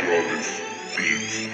suaves beats.